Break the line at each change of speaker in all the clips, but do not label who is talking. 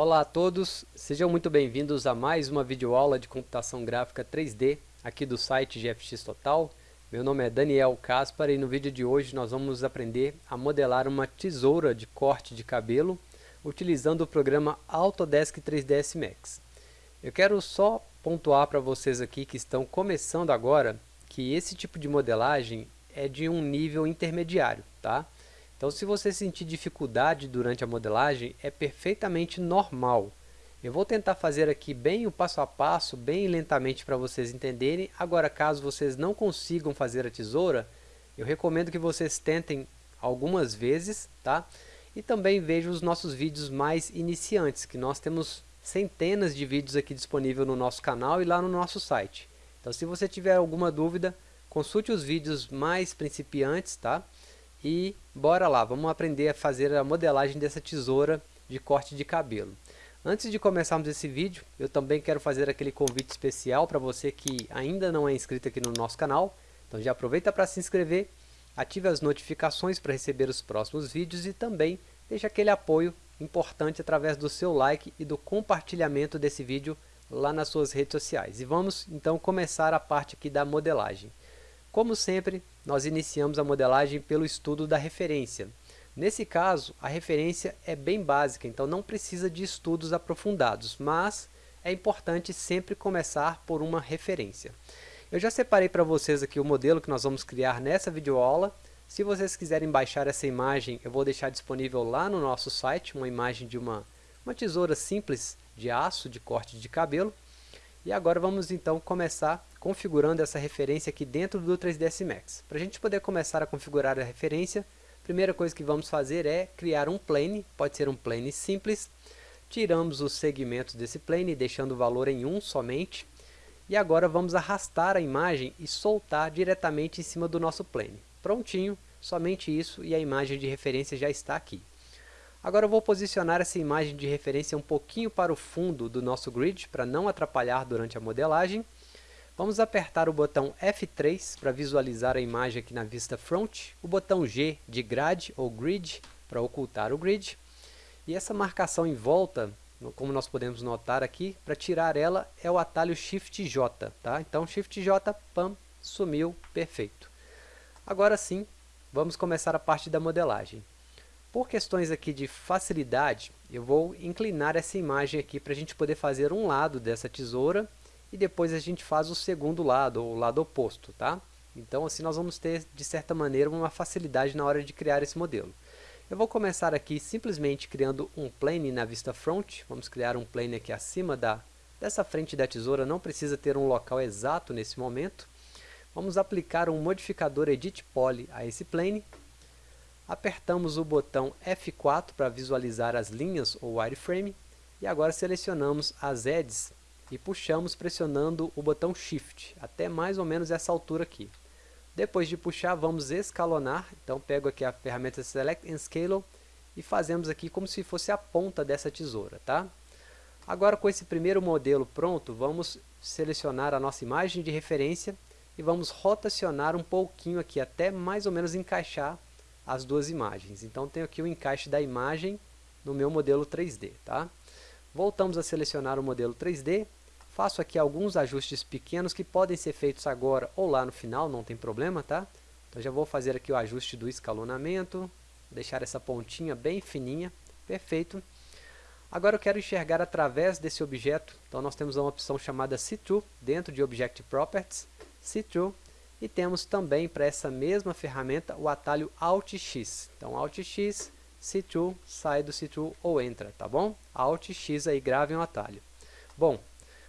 Olá a todos, sejam muito bem-vindos a mais uma videoaula de computação gráfica 3D aqui do site GFX Total. Meu nome é Daniel Caspar e no vídeo de hoje nós vamos aprender a modelar uma tesoura de corte de cabelo utilizando o programa Autodesk 3ds Max. Eu quero só pontuar para vocês aqui que estão começando agora que esse tipo de modelagem é de um nível intermediário, tá? Então, se você sentir dificuldade durante a modelagem, é perfeitamente normal. Eu vou tentar fazer aqui bem o passo a passo, bem lentamente para vocês entenderem. Agora, caso vocês não consigam fazer a tesoura, eu recomendo que vocês tentem algumas vezes, tá? E também vejam os nossos vídeos mais iniciantes, que nós temos centenas de vídeos aqui disponíveis no nosso canal e lá no nosso site. Então, se você tiver alguma dúvida, consulte os vídeos mais principiantes, tá? E bora lá, vamos aprender a fazer a modelagem dessa tesoura de corte de cabelo. Antes de começarmos esse vídeo, eu também quero fazer aquele convite especial para você que ainda não é inscrito aqui no nosso canal. Então já aproveita para se inscrever, ative as notificações para receber os próximos vídeos e também deixe aquele apoio importante através do seu like e do compartilhamento desse vídeo lá nas suas redes sociais. E vamos então começar a parte aqui da modelagem. Como sempre, nós iniciamos a modelagem pelo estudo da referência. Nesse caso, a referência é bem básica, então não precisa de estudos aprofundados, mas é importante sempre começar por uma referência. Eu já separei para vocês aqui o modelo que nós vamos criar nessa videoaula. Se vocês quiserem baixar essa imagem, eu vou deixar disponível lá no nosso site, uma imagem de uma, uma tesoura simples de aço de corte de cabelo. E agora vamos então começar configurando essa referência aqui dentro do 3ds Max. Para a gente poder começar a configurar a referência, a primeira coisa que vamos fazer é criar um plane, pode ser um plane simples. Tiramos os segmentos desse plane, deixando o valor em 1 somente. E agora vamos arrastar a imagem e soltar diretamente em cima do nosso plane. Prontinho, somente isso e a imagem de referência já está aqui. Agora eu vou posicionar essa imagem de referência um pouquinho para o fundo do nosso grid, para não atrapalhar durante a modelagem. Vamos apertar o botão F3 para visualizar a imagem aqui na vista front, o botão G de grade ou grid para ocultar o grid, e essa marcação em volta, como nós podemos notar aqui, para tirar ela é o atalho Shift J, tá? Então Shift J, pam, sumiu, perfeito. Agora sim, vamos começar a parte da modelagem. Por questões aqui de facilidade, eu vou inclinar essa imagem aqui para a gente poder fazer um lado dessa tesoura e depois a gente faz o segundo lado, o lado oposto, tá? Então assim nós vamos ter, de certa maneira, uma facilidade na hora de criar esse modelo. Eu vou começar aqui simplesmente criando um plane na vista front, vamos criar um plane aqui acima da, dessa frente da tesoura, não precisa ter um local exato nesse momento. Vamos aplicar um modificador Edit Poly a esse plane, Apertamos o botão F4 para visualizar as linhas ou wireframe e agora selecionamos as edges e puxamos pressionando o botão Shift até mais ou menos essa altura aqui. Depois de puxar, vamos escalonar, então pego aqui a ferramenta Select and Scale e fazemos aqui como se fosse a ponta dessa tesoura. Tá? Agora com esse primeiro modelo pronto, vamos selecionar a nossa imagem de referência e vamos rotacionar um pouquinho aqui até mais ou menos encaixar as duas imagens. Então tenho aqui o encaixe da imagem no meu modelo 3D. Tá? Voltamos a selecionar o modelo 3D, faço aqui alguns ajustes pequenos que podem ser feitos agora ou lá no final, não tem problema. Tá? Então já vou fazer aqui o ajuste do escalonamento, deixar essa pontinha bem fininha, perfeito. Agora eu quero enxergar através desse objeto, então nós temos uma opção chamada See-Through dentro de Object Properties, See-Through, e temos também para essa mesma ferramenta o atalho Alt X. Então Alt X, See-Through, sai do See-Through ou entra, tá bom? Alt X aí, gravem o atalho. Bom,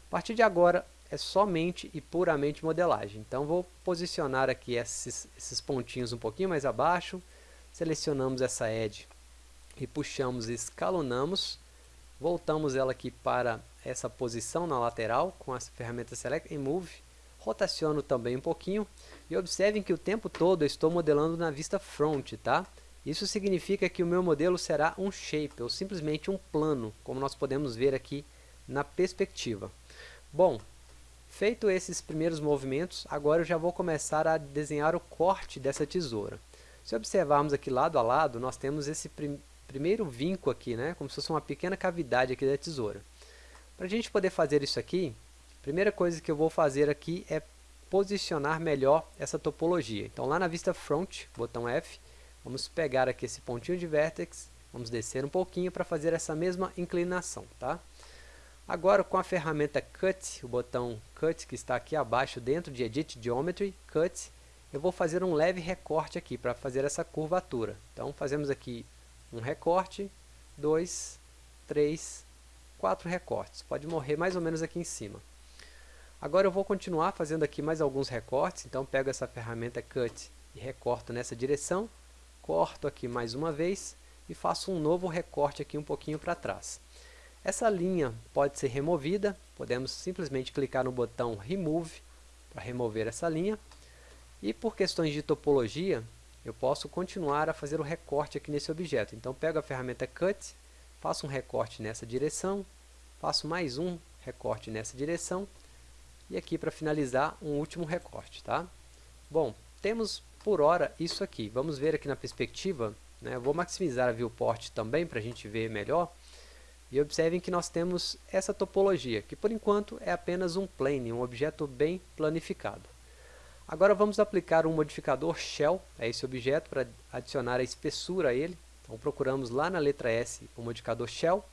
a partir de agora é somente e puramente modelagem. Então vou posicionar aqui esses, esses pontinhos um pouquinho mais abaixo, selecionamos essa edge e puxamos e escalonamos, voltamos ela aqui para essa posição na lateral com a ferramenta Select and Move, rotaciono também um pouquinho e observem que o tempo todo eu estou modelando na vista front, tá? Isso significa que o meu modelo será um shape, ou simplesmente um plano, como nós podemos ver aqui na perspectiva. Bom, feito esses primeiros movimentos, agora eu já vou começar a desenhar o corte dessa tesoura. Se observarmos aqui lado a lado, nós temos esse, primeiro vinco aqui, né? como se fosse uma pequena cavidade aqui da tesoura. Para a gente poder fazer isso aqui, a primeira coisa que eu vou fazer aqui é posicionar melhor essa topologia. Então lá na vista front, botão F, vamos pegar aqui esse pontinho de vértex, vamos descer um pouquinho para fazer essa mesma inclinação. Tá? Agora com a ferramenta Cut, o botão Cut que está aqui abaixo dentro de Edit Geometry, Cut, eu vou fazer um leve recorte aqui para fazer essa curvatura. Então fazemos aqui um recorte, dois, três, quatro recortes. Pode morrer mais ou menos aqui em cima. Agora eu vou continuar fazendo aqui mais alguns recortes, então pego essa ferramenta Cut e recorto nessa direção, corto aqui mais uma vez e faço um novo recorte aqui um pouquinho para trás. Essa linha pode ser removida, podemos simplesmente clicar no botão Remove para remover essa linha. E por questões de topologia, eu posso continuar a fazer o recorte aqui nesse objeto. Então pego a ferramenta Cut, faço um recorte nessa direção, faço mais um recorte nessa direção e aqui para finalizar um último recorte. Tá? Bom, temos por hora isso aqui. Vamos ver aqui na perspectiva. Né? Vou maximizar a viewport também para a gente ver melhor. E observem que nós temos essa topologia, que por enquanto é apenas um plane, um objeto bem planificado. Agora vamos aplicar um modificador shell a esse objeto para adicionar a espessura a ele. Então procuramos lá na letra S o modificador shell.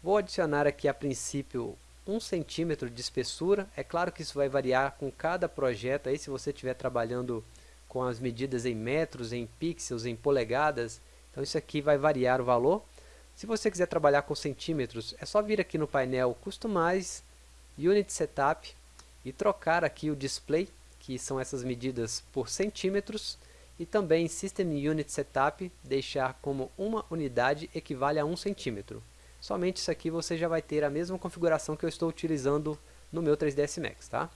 Vou adicionar aqui a princípio 1 centímetro de espessura. É claro que isso vai variar com cada projeto. Aí, se você estiver trabalhando com as medidas em metros, em pixels, em polegadas, então isso aqui vai variar o valor. Se você quiser trabalhar com centímetros, é só vir aqui no painel Customize, Unit Setup e trocar aqui o display, que são essas medidas por centímetros, e também System Unit Setup, deixar como uma unidade equivale a 1 centímetro. Somente isso aqui você já vai ter a mesma configuração que eu estou utilizando no meu 3ds Max. Tá?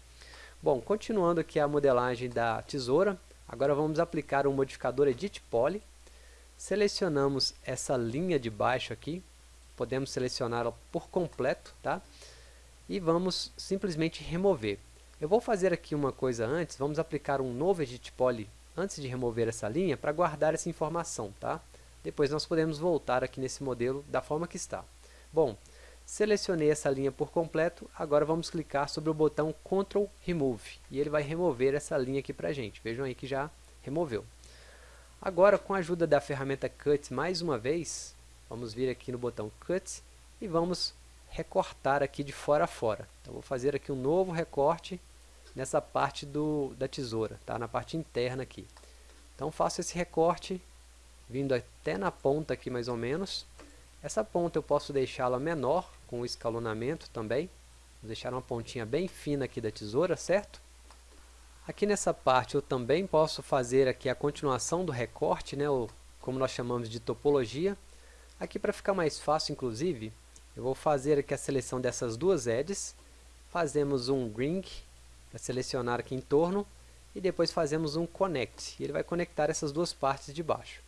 Bom, continuando aqui a modelagem da tesoura, agora vamos aplicar o um modificador Edit Poly. Selecionamos essa linha de baixo aqui, podemos selecioná-la por completo, tá? E vamos simplesmente remover. Eu vou fazer aqui uma coisa antes, vamos aplicar um novo Edit Poly antes de remover essa linha para guardar essa informação, tá? Depois nós podemos voltar aqui nesse modelo da forma que está. Bom, selecionei essa linha por completo, agora vamos clicar sobre o botão Ctrl Remove e ele vai remover essa linha aqui para a gente. Vejam aí que já removeu. Agora, com a ajuda da ferramenta Cut mais uma vez, vamos vir aqui no botão Cut e vamos recortar aqui de fora a fora. Então, vou fazer aqui um novo recorte nessa parte do, da tesoura, tá? na parte interna aqui. Então, faço esse recorte vindo até na ponta aqui mais ou menos. Essa ponta eu posso deixá-la menor, com o escalonamento também. Vou deixar uma pontinha bem fina aqui da tesoura, certo? Aqui nessa parte eu também posso fazer aqui a continuação do recorte, né, ou como nós chamamos de topologia. Aqui para ficar mais fácil, inclusive, eu vou fazer aqui a seleção dessas duas edges. Fazemos um ring para selecionar aqui em torno e depois fazemos um connect. E ele vai conectar essas duas partes de baixo.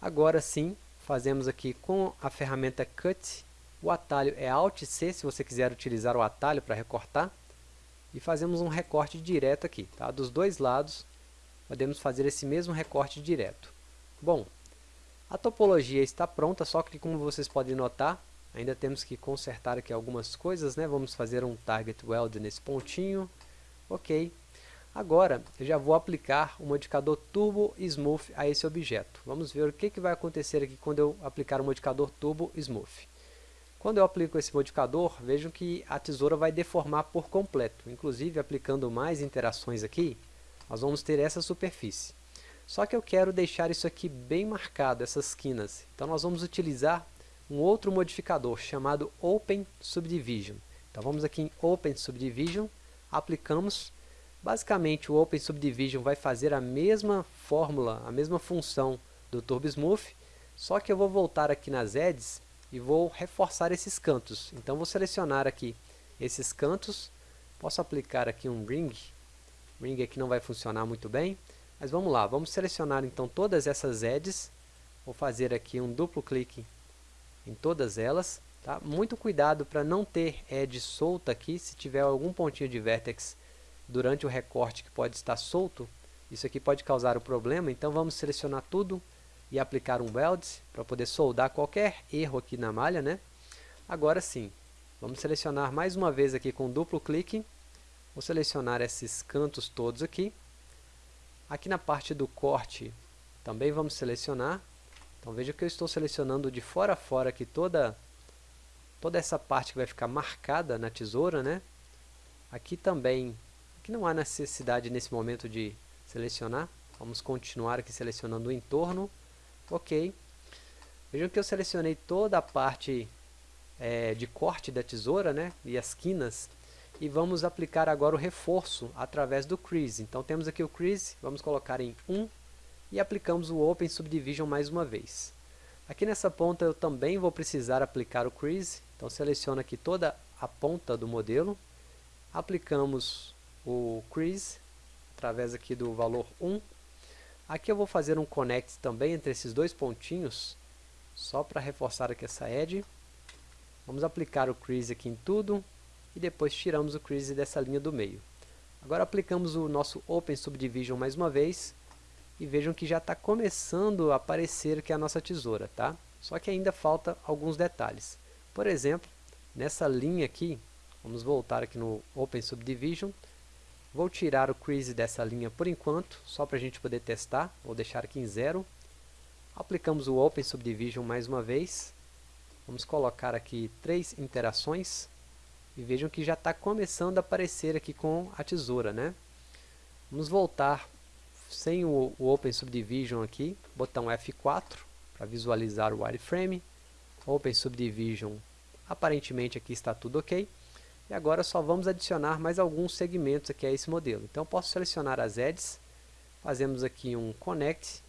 Agora sim, fazemos aqui com a ferramenta Cut, o atalho é Alt C se você quiser utilizar o atalho para recortar, e fazemos um recorte direto aqui, tá? dos dois lados podemos fazer esse mesmo recorte direto. Bom, a topologia está pronta, só que como vocês podem notar, ainda temos que consertar aqui algumas coisas, né? vamos fazer um Target Weld nesse pontinho, ok, Agora, eu já vou aplicar o modificador Turbo Smooth a esse objeto. Vamos ver o que, que vai acontecer aqui quando eu aplicar o modificador Turbo Smooth. Quando eu aplico esse modificador, vejam que a tesoura vai deformar por completo. Inclusive, aplicando mais interações aqui, nós vamos ter essa superfície. Só que eu quero deixar isso aqui bem marcado, essas quinas. Então, nós vamos utilizar um outro modificador chamado Open Subdivision. Então, vamos aqui em Open Subdivision, aplicamos Basicamente, o Open Subdivision vai fazer a mesma fórmula, a mesma função do Turbo Smooth, só que eu vou voltar aqui nas edges e vou reforçar esses cantos. Então, vou selecionar aqui esses cantos, posso aplicar aqui um Ring, Ring aqui não vai funcionar muito bem, mas vamos lá, vamos selecionar então todas essas edges, vou fazer aqui um duplo clique em todas elas, tá? muito cuidado para não ter edge solta aqui, se tiver algum pontinho de vertex durante o recorte que pode estar solto, isso aqui pode causar o problema, então vamos selecionar tudo, e aplicar um weld para poder soldar qualquer erro aqui na malha, né? Agora sim, vamos selecionar mais uma vez aqui com duplo clique, vou selecionar esses cantos todos aqui. Aqui na parte do corte, também vamos selecionar. Então veja que eu estou selecionando de fora a fora aqui toda, toda essa parte que vai ficar marcada na tesoura, né? Aqui também, aqui não há necessidade nesse momento de selecionar. Vamos continuar aqui selecionando o entorno. Ok. Vejam que eu selecionei toda a parte é, de corte da tesoura, né? E as quinas. E vamos aplicar agora o reforço através do crease. Então temos aqui o crease, vamos colocar em 1 e aplicamos o Open Subdivision mais uma vez. Aqui nessa ponta eu também vou precisar aplicar o crease, então seleciono aqui toda a ponta do modelo, aplicamos o crease através aqui do valor 1 Aqui eu vou fazer um connect também entre esses dois pontinhos, só para reforçar aqui essa edge. Vamos aplicar o crease aqui em tudo e depois tiramos o crease dessa linha do meio. Agora aplicamos o nosso Open Subdivision mais uma vez e vejam que já está começando a aparecer aqui a nossa tesoura, tá? Só que ainda falta alguns detalhes. Por exemplo, nessa linha aqui, vamos voltar aqui no Open Subdivision, Vou tirar o crease dessa linha por enquanto, só para a gente poder testar. Vou deixar aqui em zero. Aplicamos o Open Subdivision mais uma vez. Vamos colocar aqui três interações. E vejam que já está começando a aparecer aqui com a tesoura, né? Vamos voltar sem o, o Open Subdivision aqui, botão F4 para visualizar o wireframe. Open Subdivision, aparentemente aqui está tudo ok. E agora só vamos adicionar mais alguns segmentos aqui a esse modelo. Então posso selecionar as edges, fazemos aqui um connect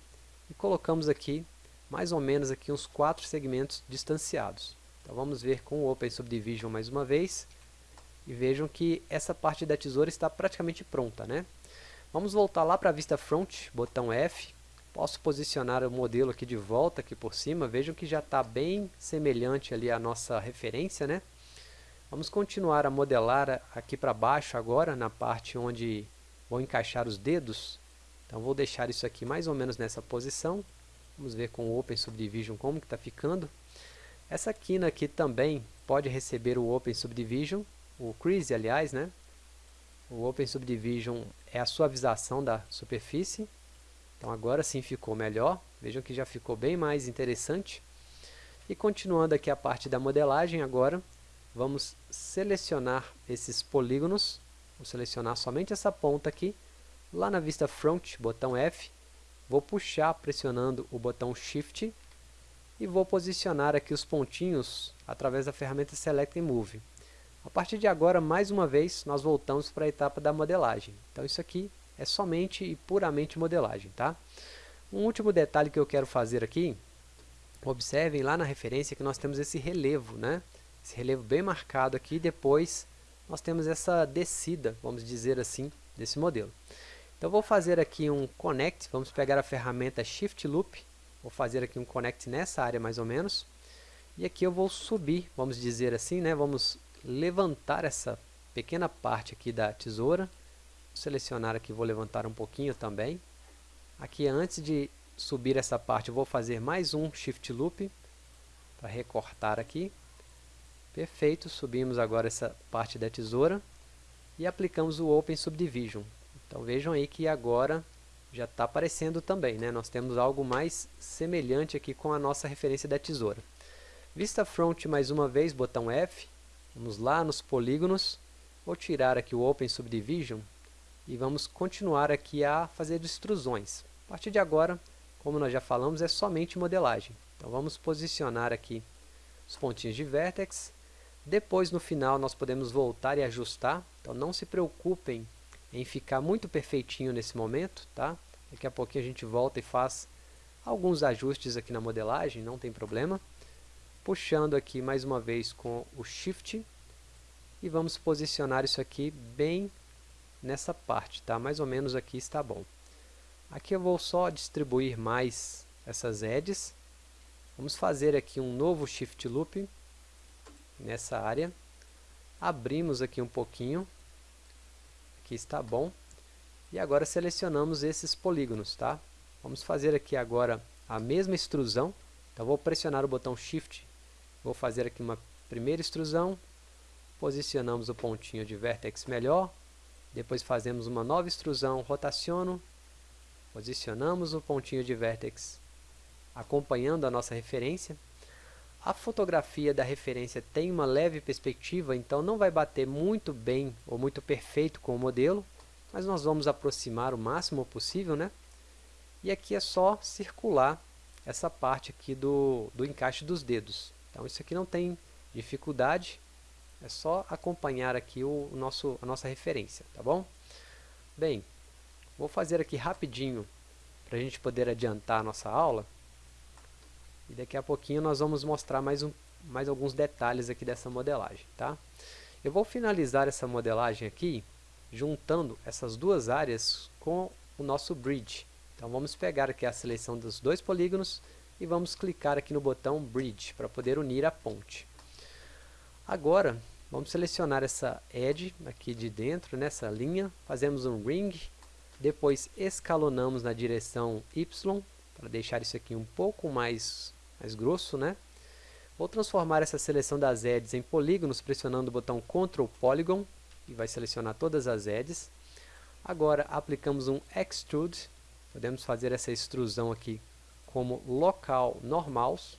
e colocamos aqui mais ou menos aqui uns quatro segmentos distanciados. Então vamos ver com o Open Subdivision mais uma vez e vejam que essa parte da tesoura está praticamente pronta, né? Vamos voltar lá para a vista front, botão F. Posso posicionar o modelo aqui de volta aqui por cima. Vejam que já está bem semelhante ali à nossa referência, né? Vamos continuar a modelar aqui para baixo agora, na parte onde vou encaixar os dedos. Então vou deixar isso aqui mais ou menos nessa posição. Vamos ver com o Open Subdivision como que está ficando. Essa quina aqui também pode receber o Open Subdivision, o Crease aliás, né? O Open Subdivision é a suavização da superfície. Então agora sim ficou melhor. Vejam que já ficou bem mais interessante. E continuando aqui a parte da modelagem agora, vamos selecionar esses polígonos, vou selecionar somente essa ponta aqui, lá na vista front, botão F, vou puxar pressionando o botão Shift e vou posicionar aqui os pontinhos através da ferramenta Select and Move. A partir de agora, mais uma vez, nós voltamos para a etapa da modelagem. Então isso aqui é somente e puramente modelagem. Tá? Um último detalhe que eu quero fazer aqui, observem lá na referência que nós temos esse relevo, né? Esse relevo bem marcado aqui, depois nós temos essa descida, vamos dizer assim, desse modelo. Então vou fazer aqui um connect, vamos pegar a ferramenta Shift Loop, vou fazer aqui um connect nessa área mais ou menos, e aqui eu vou subir, vamos dizer assim, né, vamos levantar essa pequena parte aqui da tesoura, vou selecionar aqui, vou levantar um pouquinho também, aqui antes de subir essa parte, eu vou fazer mais um Shift Loop, para recortar aqui, Perfeito, subimos agora essa parte da tesoura e aplicamos o Open Subdivision. Então vejam aí que agora já está aparecendo também, né? nós temos algo mais semelhante aqui com a nossa referência da tesoura. Vista Front mais uma vez, botão F, vamos lá nos polígonos, vou tirar aqui o Open Subdivision e vamos continuar aqui a fazer extrusões. A partir de agora, como nós já falamos, é somente modelagem. Então vamos posicionar aqui os pontinhos de vértex depois, no final, nós podemos voltar e ajustar. Então, não se preocupem em ficar muito perfeitinho nesse momento. Tá? Daqui a pouquinho a gente volta e faz alguns ajustes aqui na modelagem, não tem problema. Puxando aqui mais uma vez com o Shift. E vamos posicionar isso aqui bem nessa parte, tá? Mais ou menos aqui está bom. Aqui eu vou só distribuir mais essas edges. Vamos fazer aqui um novo Shift Loop nessa área. Abrimos aqui um pouquinho. Aqui está bom. E agora selecionamos esses polígonos, tá? Vamos fazer aqui agora a mesma extrusão. Então vou pressionar o botão Shift, vou fazer aqui uma primeira extrusão, posicionamos o pontinho de vertex melhor, depois fazemos uma nova extrusão, rotaciono, posicionamos o pontinho de vertex acompanhando a nossa referência. A fotografia da referência tem uma leve perspectiva, então não vai bater muito bem ou muito perfeito com o modelo, mas nós vamos aproximar o máximo possível, né? E aqui é só circular essa parte aqui do, do encaixe dos dedos. Então isso aqui não tem dificuldade, é só acompanhar aqui o, o nosso, a nossa referência, tá bom? Bem, vou fazer aqui rapidinho para a gente poder adiantar a nossa aula. E daqui a pouquinho nós vamos mostrar mais, um, mais alguns detalhes aqui dessa modelagem, tá? Eu vou finalizar essa modelagem aqui juntando essas duas áreas com o nosso bridge. Então vamos pegar aqui a seleção dos dois polígonos e vamos clicar aqui no botão Bridge para poder unir a ponte. Agora, vamos selecionar essa edge aqui de dentro, nessa linha, fazemos um ring, depois escalonamos na direção Y, para deixar isso aqui um pouco mais, mais grosso, né? Vou transformar essa seleção das edges em polígonos, pressionando o botão Ctrl Polygon, e vai selecionar todas as edges. Agora, aplicamos um Extrude, podemos fazer essa extrusão aqui como local normals,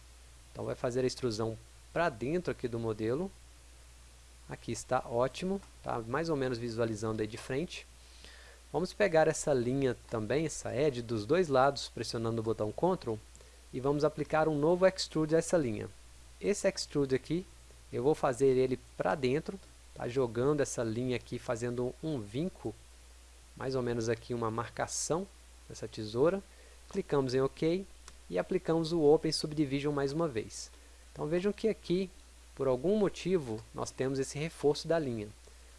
então vai fazer a extrusão para dentro aqui do modelo, Aqui está ótimo, tá mais ou menos visualizando aí de frente. Vamos pegar essa linha também, essa edge, dos dois lados, pressionando o botão Ctrl, e vamos aplicar um novo Extrude a essa linha. Esse Extrude aqui, eu vou fazer ele para dentro, tá? jogando essa linha aqui, fazendo um vinco, mais ou menos aqui uma marcação dessa tesoura. Clicamos em OK e aplicamos o Open Subdivision mais uma vez. Então vejam que aqui por algum motivo, nós temos esse reforço da linha.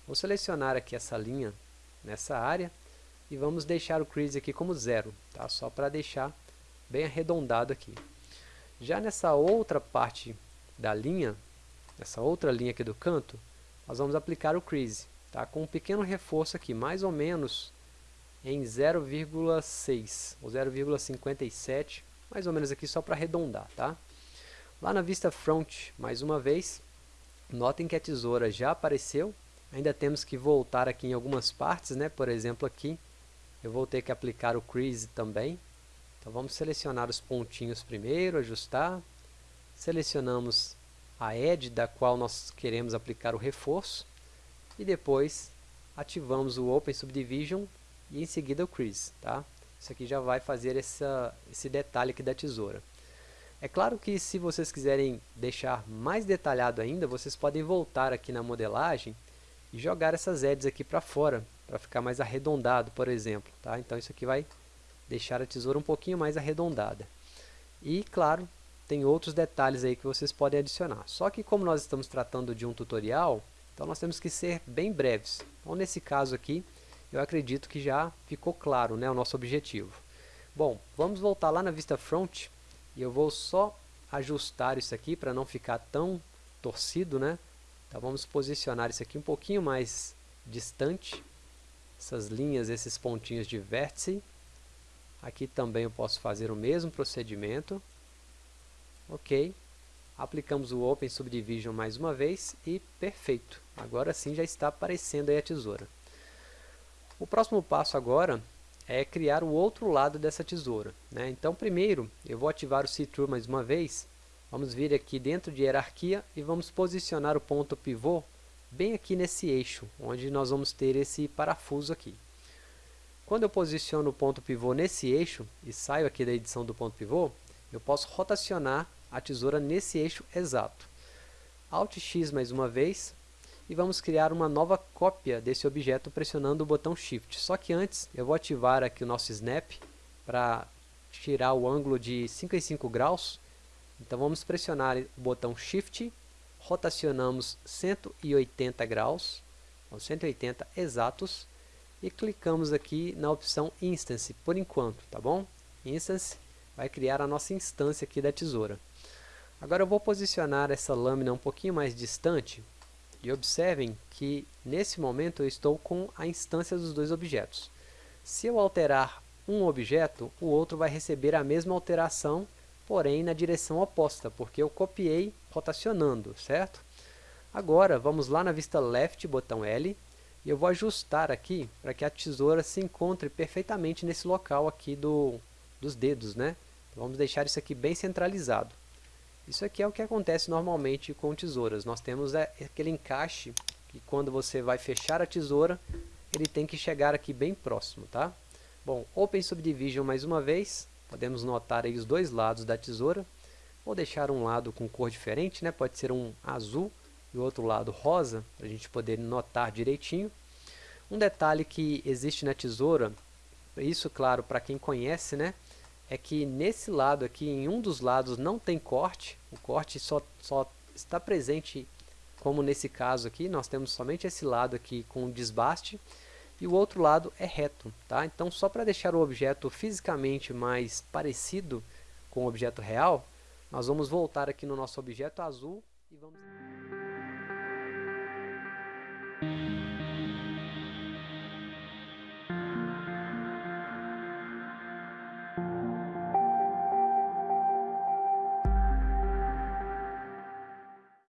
Vou selecionar aqui essa linha nessa área e vamos deixar o crease aqui como zero, tá? só para deixar bem arredondado aqui. Já nessa outra parte da linha, essa outra linha aqui do canto, nós vamos aplicar o crease, tá? com um pequeno reforço aqui, mais ou menos em 0,6 ou 0,57, mais ou menos aqui só para arredondar, tá? Lá na vista front, mais uma vez, notem que a tesoura já apareceu, ainda temos que voltar aqui em algumas partes, né? por exemplo aqui, eu vou ter que aplicar o crease também, então vamos selecionar os pontinhos primeiro, ajustar, selecionamos a edge da qual nós queremos aplicar o reforço, e depois ativamos o Open Subdivision e em seguida o crease, tá? Isso aqui já vai fazer essa, esse detalhe aqui da tesoura. É claro que se vocês quiserem deixar mais detalhado ainda, vocês podem voltar aqui na modelagem e jogar essas edges aqui para fora, para ficar mais arredondado, por exemplo. Tá? Então isso aqui vai deixar a tesoura um pouquinho mais arredondada. E, claro, tem outros detalhes aí que vocês podem adicionar. Só que como nós estamos tratando de um tutorial, então nós temos que ser bem breves. Então nesse caso aqui, eu acredito que já ficou claro né, o nosso objetivo. Bom, vamos voltar lá na vista front e eu vou só ajustar isso aqui para não ficar tão torcido, né? Então vamos posicionar isso aqui um pouquinho mais distante. Essas linhas, esses pontinhos de vértice. Aqui também eu posso fazer o mesmo procedimento. Ok. Aplicamos o Open Subdivision mais uma vez e perfeito. Agora sim já está aparecendo a tesoura. O próximo passo agora é criar o outro lado dessa tesoura. Né? Então, primeiro, eu vou ativar o See-Through mais uma vez. Vamos vir aqui dentro de hierarquia e vamos posicionar o ponto pivô bem aqui nesse eixo, onde nós vamos ter esse parafuso aqui. Quando eu posiciono o ponto pivô nesse eixo e saio aqui da edição do ponto pivô, eu posso rotacionar a tesoura nesse eixo exato. Alt X mais uma vez, e vamos criar uma nova cópia desse objeto pressionando o botão Shift. Só que antes eu vou ativar aqui o nosso Snap para tirar o ângulo de 55 graus. Então vamos pressionar o botão Shift, rotacionamos 180 graus, 180 exatos, e clicamos aqui na opção Instance por enquanto, tá bom? Instance vai criar a nossa instância aqui da tesoura. Agora eu vou posicionar essa lâmina um pouquinho mais distante e observem que nesse momento eu estou com a instância dos dois objetos. Se eu alterar um objeto, o outro vai receber a mesma alteração, porém na direção oposta, porque eu copiei rotacionando, certo? Agora, vamos lá na vista left, botão L, e eu vou ajustar aqui para que a tesoura se encontre perfeitamente nesse local aqui do, dos dedos, né? Então, vamos deixar isso aqui bem centralizado. Isso aqui é o que acontece normalmente com tesouras. Nós temos é, aquele encaixe que quando você vai fechar a tesoura, ele tem que chegar aqui bem próximo, tá? Bom, Open Subdivision mais uma vez, podemos notar aí os dois lados da tesoura. Vou deixar um lado com cor diferente, né? pode ser um azul e o outro lado rosa, para a gente poder notar direitinho. Um detalhe que existe na tesoura, isso claro para quem conhece, né? é que nesse lado aqui, em um dos lados não tem corte, o corte só, só está presente como nesse caso aqui, nós temos somente esse lado aqui com desbaste, e o outro lado é reto. Tá? Então, só para deixar o objeto fisicamente mais parecido com o objeto real, nós vamos voltar aqui no nosso objeto azul e vamos...